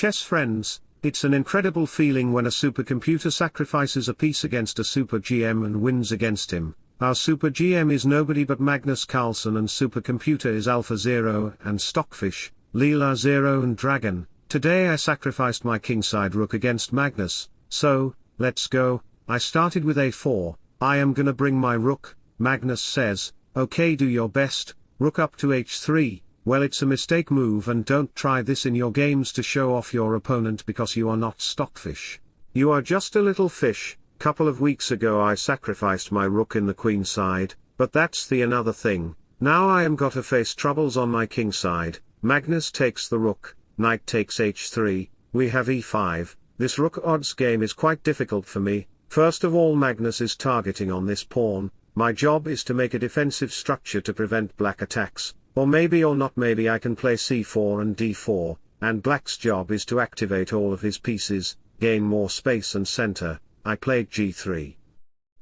Chess friends, it's an incredible feeling when a supercomputer sacrifices a piece against a super GM and wins against him. Our super GM is nobody but Magnus Carlsen and supercomputer is Alpha Zero and Stockfish, Leela Zero and Dragon. Today I sacrificed my kingside rook against Magnus, so, let's go, I started with a4, I am gonna bring my rook, Magnus says, okay do your best, rook up to h3, well it's a mistake move and don't try this in your games to show off your opponent because you are not stockfish. You are just a little fish, couple of weeks ago I sacrificed my rook in the queen side, but that's the another thing, now I am got to face troubles on my king side, Magnus takes the rook, knight takes h3, we have e5, this rook odds game is quite difficult for me, first of all Magnus is targeting on this pawn, my job is to make a defensive structure to prevent black attacks, or maybe or not maybe I can play c4 and d4, and black's job is to activate all of his pieces, gain more space and center, I played g3.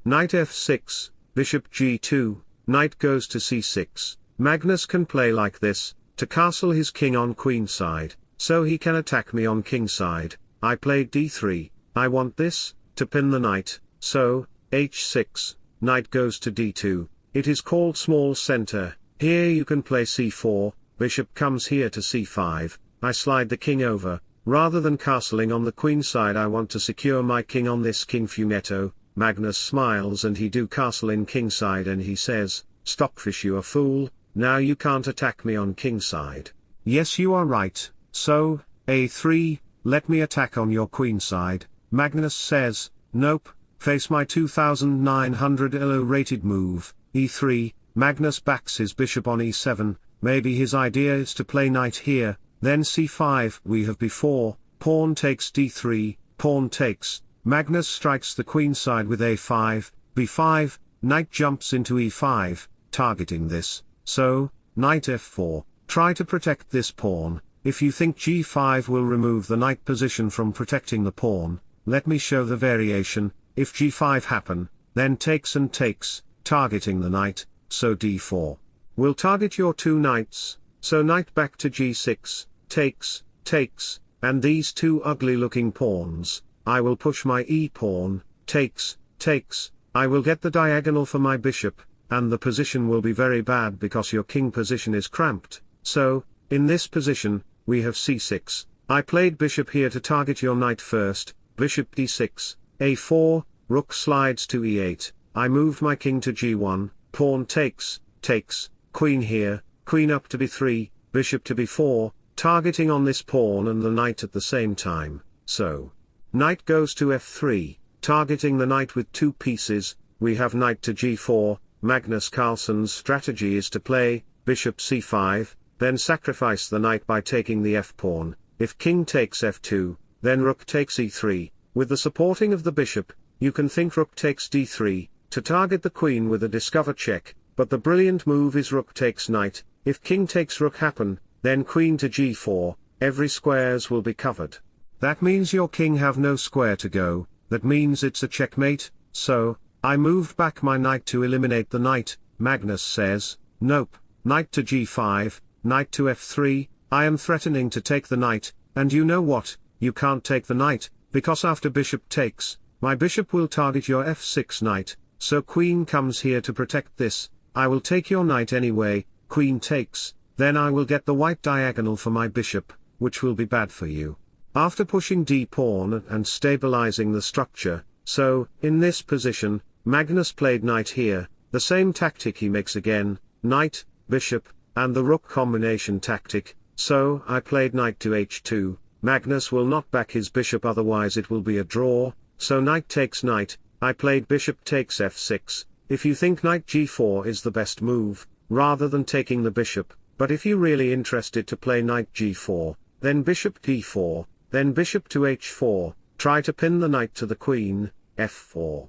Knight f6, bishop g2, knight goes to c6, Magnus can play like this, to castle his king on queen side, so he can attack me on king side, I played d3, I want this, to pin the knight, so, h6, knight goes to d2, it is called small center, here you can play c4, bishop comes here to c5, I slide the king over, rather than castling on the queen side I want to secure my king on this king fianchetto, Magnus smiles and he do castle in king side and he says, Stockfish you a fool, now you can't attack me on king side. Yes you are right, so, a3, let me attack on your queen side, Magnus says, nope, face my 2900 elo rated move, e3, Magnus backs his bishop on e7, maybe his idea is to play knight here, then c5 we have before, pawn takes d3, pawn takes, Magnus strikes the queen side with a5, b5, knight jumps into e5, targeting this, so, knight f4, try to protect this pawn, if you think g5 will remove the knight position from protecting the pawn, let me show the variation, if g5 happen, then takes and takes, targeting the knight, so d4. Will target your two knights, so knight back to g6, takes, takes, and these two ugly looking pawns, I will push my e-pawn, takes, takes, I will get the diagonal for my bishop, and the position will be very bad because your king position is cramped, so, in this position, we have c6, I played bishop here to target your knight first, bishop d6, a4, rook slides to e8, I moved my king to g1, pawn takes, takes, queen here, queen up to b3, bishop to b4, targeting on this pawn and the knight at the same time, so. Knight goes to f3, targeting the knight with two pieces, we have knight to g4, Magnus Carlsen's strategy is to play, bishop c5, then sacrifice the knight by taking the f-pawn, if king takes f2, then rook takes e3, with the supporting of the bishop, you can think rook takes d3, to target the queen with a discover check, but the brilliant move is rook takes knight, if king takes rook happen, then queen to g4, every squares will be covered. That means your king have no square to go, that means it's a checkmate, so, I moved back my knight to eliminate the knight, Magnus says, nope, knight to g5, knight to f3, I am threatening to take the knight, and you know what, you can't take the knight, because after bishop takes, my bishop will target your f6 knight, so queen comes here to protect this, I will take your knight anyway, queen takes, then I will get the white diagonal for my bishop, which will be bad for you. After pushing d-pawn and stabilizing the structure, so, in this position, Magnus played knight here, the same tactic he makes again, knight, bishop, and the rook combination tactic, so I played knight to h2, Magnus will not back his bishop otherwise it will be a draw, so knight takes knight, I played bishop takes f6, if you think knight g4 is the best move, rather than taking the bishop, but if you're really interested to play knight g4, then bishop d4, then bishop to h4, try to pin the knight to the queen, f4.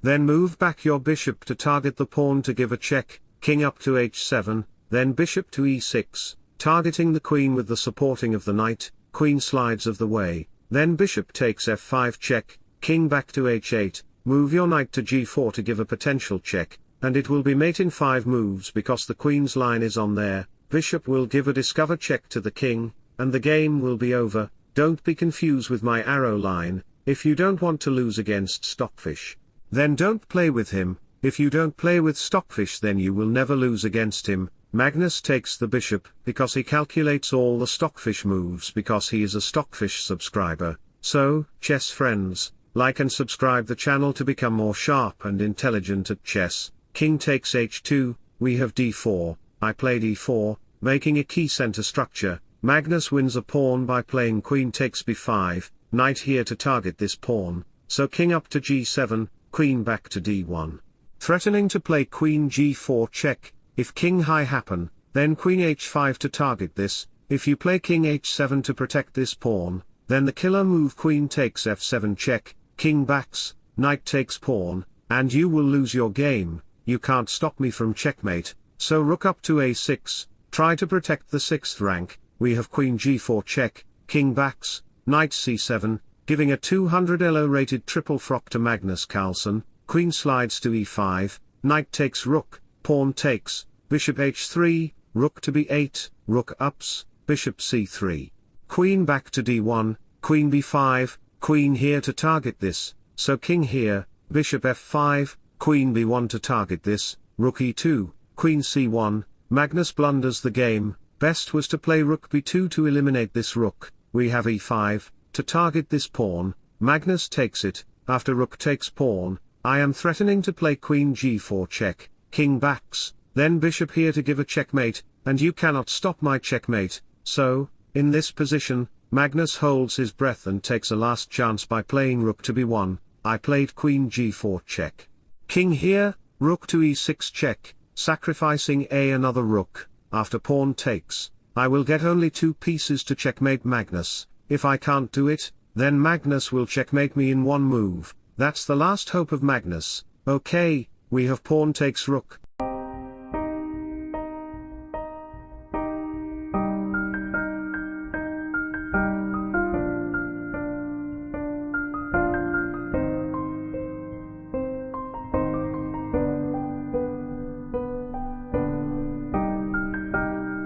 Then move back your bishop to target the pawn to give a check, king up to h7, then bishop to e6, targeting the queen with the supporting of the knight, queen slides of the way, then bishop takes f5 check, king back to h8, Move your knight to g4 to give a potential check, and it will be mate in 5 moves because the queen's line is on there, bishop will give a discover check to the king, and the game will be over, don't be confused with my arrow line, if you don't want to lose against Stockfish. Then don't play with him, if you don't play with Stockfish then you will never lose against him, Magnus takes the bishop, because he calculates all the Stockfish moves because he is a Stockfish subscriber, so, chess friends, like and subscribe the channel to become more sharp and intelligent at chess, king takes h2, we have d4, I play d4, making a key center structure, Magnus wins a pawn by playing queen takes b5, knight here to target this pawn, so king up to g7, queen back to d1. Threatening to play queen g4 check, if king high happen, then queen h5 to target this, if you play king h7 to protect this pawn, then the killer move queen takes f7 check, king backs, knight takes pawn, and you will lose your game, you can't stop me from checkmate, so rook up to a6, try to protect the 6th rank, we have queen g4 check, king backs, knight c7, giving a 200 elo rated triple fork to Magnus Carlsen, queen slides to e5, knight takes rook, pawn takes, bishop h3, rook to b8, rook ups, bishop c3. Queen back to d1, queen b5, queen here to target this, so king here, bishop f5, queen b1 to target this, rook e2, queen c1, Magnus blunders the game, best was to play rook b2 to eliminate this rook, we have e5, to target this pawn, Magnus takes it, after rook takes pawn, I am threatening to play queen g4 check, king backs, then bishop here to give a checkmate, and you cannot stop my checkmate, so, in this position, Magnus holds his breath and takes a last chance by playing rook to b1, I played queen g4 check. King here, rook to e6 check, sacrificing a another rook, after pawn takes, I will get only two pieces to checkmate Magnus, if I can't do it, then Magnus will checkmate me in one move, that's the last hope of Magnus, okay, we have pawn takes rook,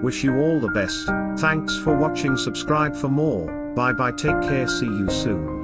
Wish you all the best, thanks for watching. Subscribe for more, bye bye. Take care. See you soon.